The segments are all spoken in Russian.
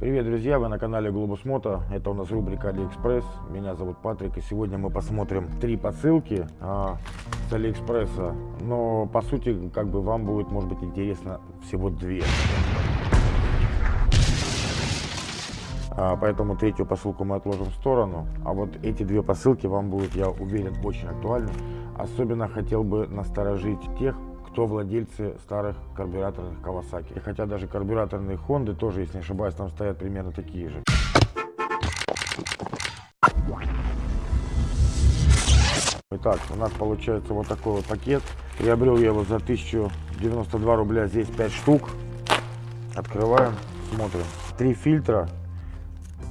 Привет, друзья! Вы на канале Globus Moto. Это у нас рубрика AliExpress. Меня зовут Патрик, и сегодня мы посмотрим три посылки а, с Алиэкспресса. Но по сути, как бы вам будет, может быть, интересно всего две. А, поэтому третью посылку мы отложим в сторону. А вот эти две посылки вам будут, я уверен, очень актуальны. Особенно хотел бы насторожить тех, кто владельцы старых карбюраторных Kawasaki. Хотя даже карбюраторные Honda тоже, если не ошибаюсь, там стоят примерно такие же. Итак, у нас получается вот такой вот пакет. Приобрел я его за 1092 рубля, здесь 5 штук. Открываем, смотрим. Три фильтра,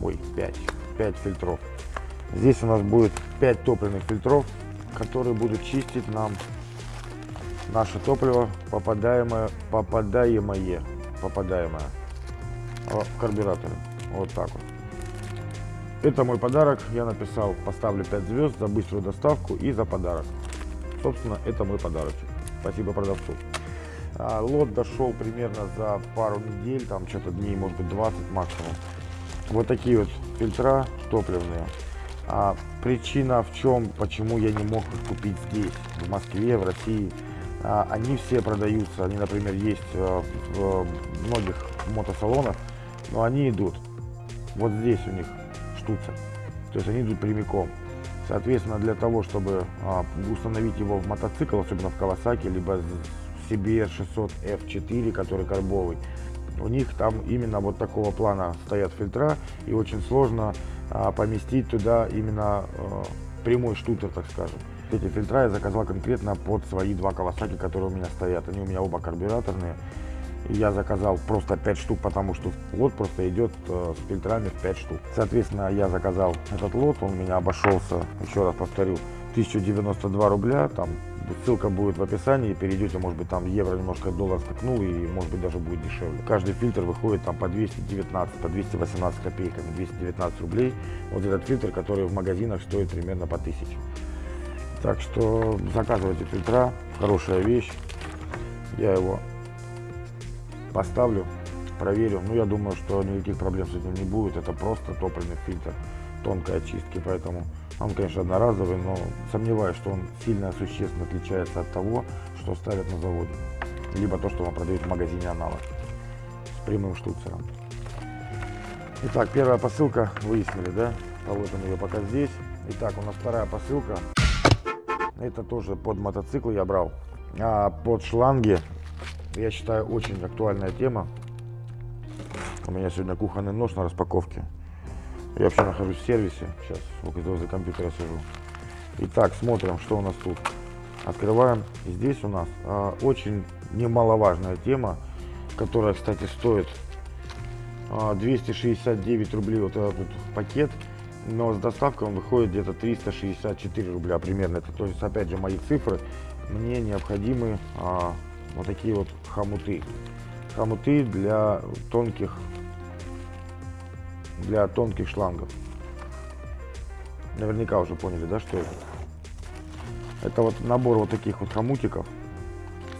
ой, 5, 5 фильтров. Здесь у нас будет 5 топливных фильтров, которые будут чистить нам наше топливо попадаемое, попадаемое, попадаемое в карбюраторы. Вот так вот. Это мой подарок. Я написал, поставлю 5 звезд за быструю доставку и за подарок. Собственно, это мой подарочек. Спасибо продавцу. А, лот дошел примерно за пару недель, там что-то дней, может быть 20 максимум. Вот такие вот фильтра топливные. А причина в чем, почему я не мог их купить здесь, в Москве, в России. А, они все продаются, они, например, есть э, в многих мотосалонах, но они идут вот здесь у них штуцер, то есть они идут прямиком. Соответственно, для того, чтобы а, установить его в мотоцикл, особенно в Kawasaki, либо CBR 600 F4, который карбовый, у них там именно вот такого плана стоят фильтра, и очень сложно а, поместить туда именно прямой штутер, так скажем. Эти фильтра я заказал конкретно под свои два Kawasaki, которые у меня стоят. Они у меня оба карбюраторные. И я заказал просто 5 штук, потому что лот просто идет э, с фильтрами в 5 штук. Соответственно, я заказал этот лот, он у меня обошелся, еще раз повторю, 1092 рубля. Там ссылка будет в описании, перейдете, может быть, там евро немножко доллар скакнул и, может быть, даже будет дешевле. Каждый фильтр выходит там по 219, по 218 копейками, 219 рублей. Вот этот фильтр, который в магазинах стоит примерно по 1000. Так что заказывайте фильтра, хорошая вещь. Я его поставлю, проверю. Ну, я думаю, что никаких проблем с этим не будет. Это просто топливный фильтр тонкой очистки, поэтому он, конечно, одноразовый, но сомневаюсь, что он сильно существенно отличается от того, что ставят на заводе. Либо то, что вам продают в магазине аналог с прямым штуцером. Итак, первая посылка, выяснили, да? Положим ее пока здесь. Итак, у нас вторая посылка. Это тоже под мотоцикл я брал. А под шланги, я считаю, очень актуальная тема. У меня сегодня кухонный нож на распаковке. Я вообще нахожусь в сервисе. Сейчас возле компьютера сижу. Итак, смотрим, что у нас тут. Открываем. Здесь у нас а, очень немаловажная тема, которая, кстати, стоит а, 269 рублей вот этот пакет но с доставкой он выходит где-то 364 рубля примерно. Это, то есть, опять же, мои цифры. Мне необходимы а, вот такие вот хомуты. Хомуты для тонких, для тонких шлангов. Наверняка уже поняли, да, что это? Это вот набор вот таких вот хомутиков,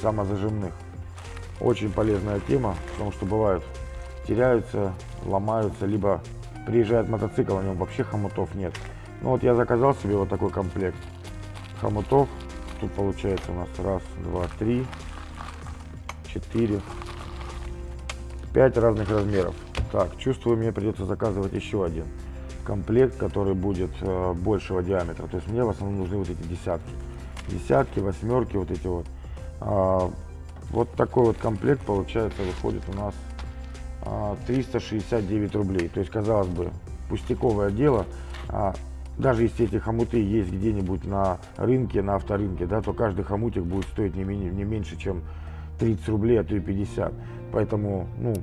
самозажимных. Очень полезная тема, потому что бывают теряются, ломаются, либо приезжает мотоцикл, на нем вообще хомутов нет. Ну вот я заказал себе вот такой комплект хомутов. Тут получается у нас раз, два, три, четыре, пять разных размеров. Так, чувствую, мне придется заказывать еще один комплект, который будет э, большего диаметра. То есть мне в основном нужны вот эти десятки. Десятки, восьмерки, вот эти вот. А, вот такой вот комплект получается выходит у нас 369 рублей. То есть, казалось бы, пустяковое дело. А даже если эти хомуты есть где-нибудь на рынке, на авторынке, да, то каждый хомутик будет стоить не, менее, не меньше, чем 30 рублей, а то и 50. Поэтому, ну,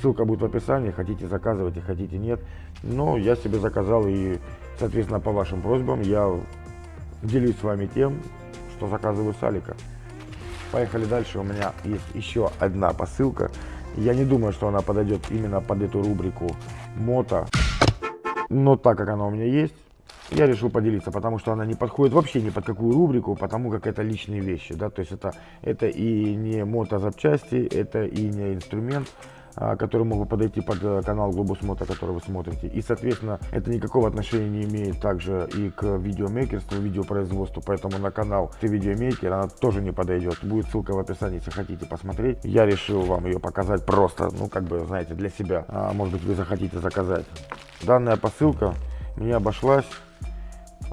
ссылка будет в описании, хотите заказывайте, хотите нет. Но я себе заказал и, соответственно, по вашим просьбам я делюсь с вами тем, что заказываю с Алика. Поехали дальше, у меня есть еще одна посылка. Я не думаю, что она подойдет именно под эту рубрику мото. Но так как она у меня есть, я решил поделиться, потому что она не подходит вообще ни под какую рубрику, потому как это личные вещи, да, то есть это, это и не мотозапчасти, это и не инструмент, которые могут подойти под э, канал Глобусмота, который вы смотрите. И, соответственно, это никакого отношения не имеет также и к видеомейкерству, видеопроизводству, поэтому на канал ты видеомейкер, она тоже не подойдет. Будет ссылка в описании, если хотите посмотреть. Я решил вам ее показать просто, ну, как бы, знаете, для себя. А, может быть, вы захотите заказать. Данная посылка мне обошлась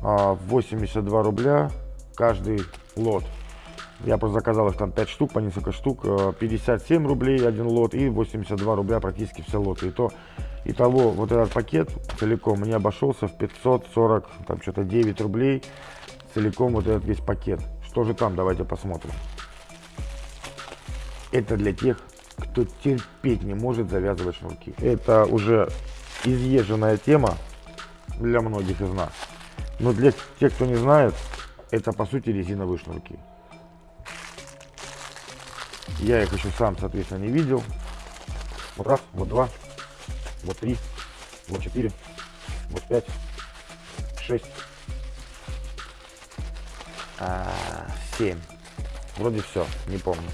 а, 82 рубля каждый лот. Я просто заказал их там 5 штук, по несколько штук. 57 э, рублей один лот и 82 рубля практически все лоты. И то, итого, вот этот пакет целиком мне обошелся в 540, там что-то 9 рублей. Целиком вот этот весь пакет. Что же там, давайте посмотрим. Это для тех, кто терпеть не может завязывать шнурки. Это уже изъезженная тема для многих из нас. Но для тех, кто не знает, это по сути резиновые шнурки. Я их еще сам, соответственно, не видел. Вот раз, вот два, вот три, вот четыре, вот пять, шесть, а, семь. Вроде все, не помню.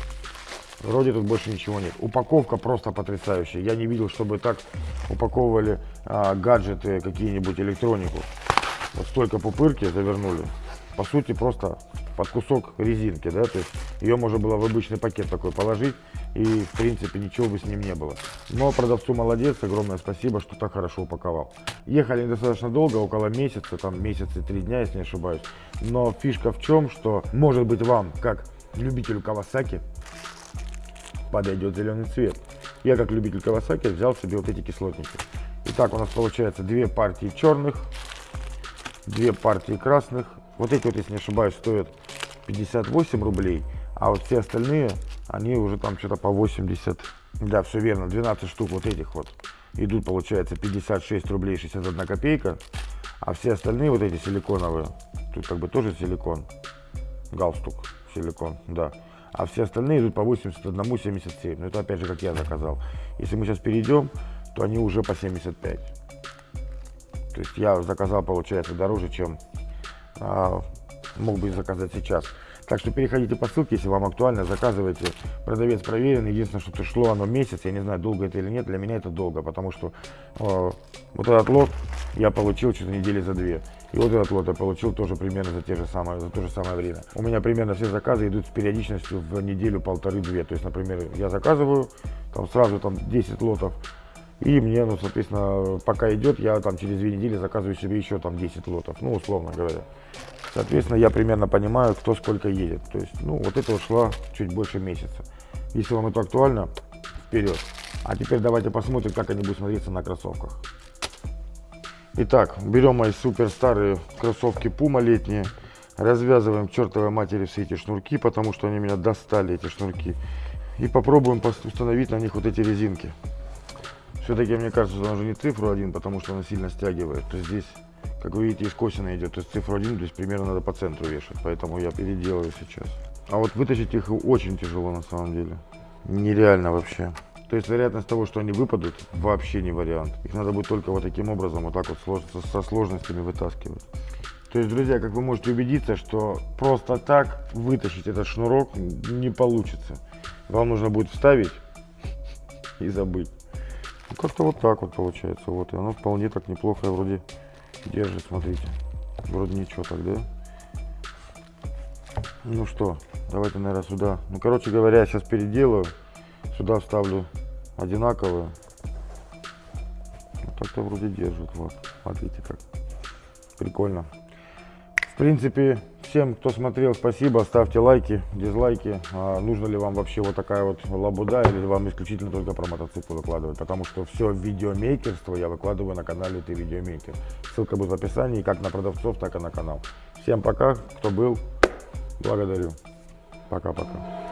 Вроде тут больше ничего нет. Упаковка просто потрясающая. Я не видел, чтобы так упаковывали а, гаджеты, какие-нибудь электронику. Вот столько пупырки завернули. По сути, просто под кусок резинки, да, то есть ее можно было в обычный пакет такой положить, и в принципе ничего бы с ним не было. Но продавцу молодец, огромное спасибо, что так хорошо упаковал. Ехали достаточно долго, около месяца, там месяц и три дня, если не ошибаюсь. Но фишка в чем, что может быть вам, как любителю Кавасаки, подойдет зеленый цвет. Я как любитель Кавасаки взял себе вот эти кислотники. Итак, у нас получается две партии черных, две партии красных. Вот эти вот, если не ошибаюсь, стоят 58 рублей, а вот все остальные, они уже там что-то по 80. Да, все верно, 12 штук вот этих вот идут, получается, 56 рублей 61 копейка, а все остальные вот эти силиконовые, тут как бы тоже силикон, галстук силикон, да, а все остальные идут по 81,77, ну это опять же как я заказал. Если мы сейчас перейдем, то они уже по 75. То есть я заказал, получается, дороже, чем мог бы заказать сейчас. Так что переходите по ссылке, если вам актуально, заказывайте. Продавец проверенный. Единственное, что шло оно месяц, я не знаю, долго это или нет. Для меня это долго, потому что э, вот этот лот я получил что-то недели за две. И вот этот лот я получил тоже примерно за, те же самое, за то же самое время. У меня примерно все заказы идут с периодичностью в неделю полторы-две. То есть, например, я заказываю, там сразу там 10 лотов, и мне, ну, соответственно, пока идет, я там через две недели заказываю себе еще там 10 лотов, ну, условно говоря. Соответственно, я примерно понимаю, кто сколько едет. То есть, ну, вот это ушла чуть больше месяца. Если вам это актуально, вперед. А теперь давайте посмотрим, как они будут смотреться на кроссовках. Итак, берем мои супер старые кроссовки Puma летние. Развязываем чертовой матери все эти шнурки, потому что они меня достали, эти шнурки. И попробуем установить на них вот эти резинки. Все-таки мне кажется, что она уже не цифру один, потому что она сильно стягивает. То есть здесь, как вы видите, искосина идет. То есть цифру один, то есть примерно надо по центру вешать. Поэтому я переделаю сейчас. А вот вытащить их очень тяжело на самом деле. Нереально вообще. То есть вероятность того, что они выпадут, вообще не вариант. Их надо будет только вот таким образом, вот так вот со сложностями вытаскивать. То есть, друзья, как вы можете убедиться, что просто так вытащить этот шнурок не получится. Вам нужно будет вставить и забыть. Как-то вот так вот получается. Вот, и оно вполне так неплохо вроде держит, смотрите. Вроде ничего так, да? Ну что, давайте, наверное, сюда. Ну, короче говоря, сейчас переделаю. Сюда вставлю одинаковые. Вот так-то вроде держит. Вот, смотрите как. Прикольно. В принципе, всем, кто смотрел, спасибо. Ставьте лайки, дизлайки. А, нужно ли вам вообще вот такая вот лабуда или вам исключительно только про мотоцикл выкладывать? Потому что все видеомейкерство я выкладываю на канале Ты Видеомейкер. Ссылка будет в описании как на продавцов, так и на канал. Всем пока, кто был. Благодарю. Пока-пока.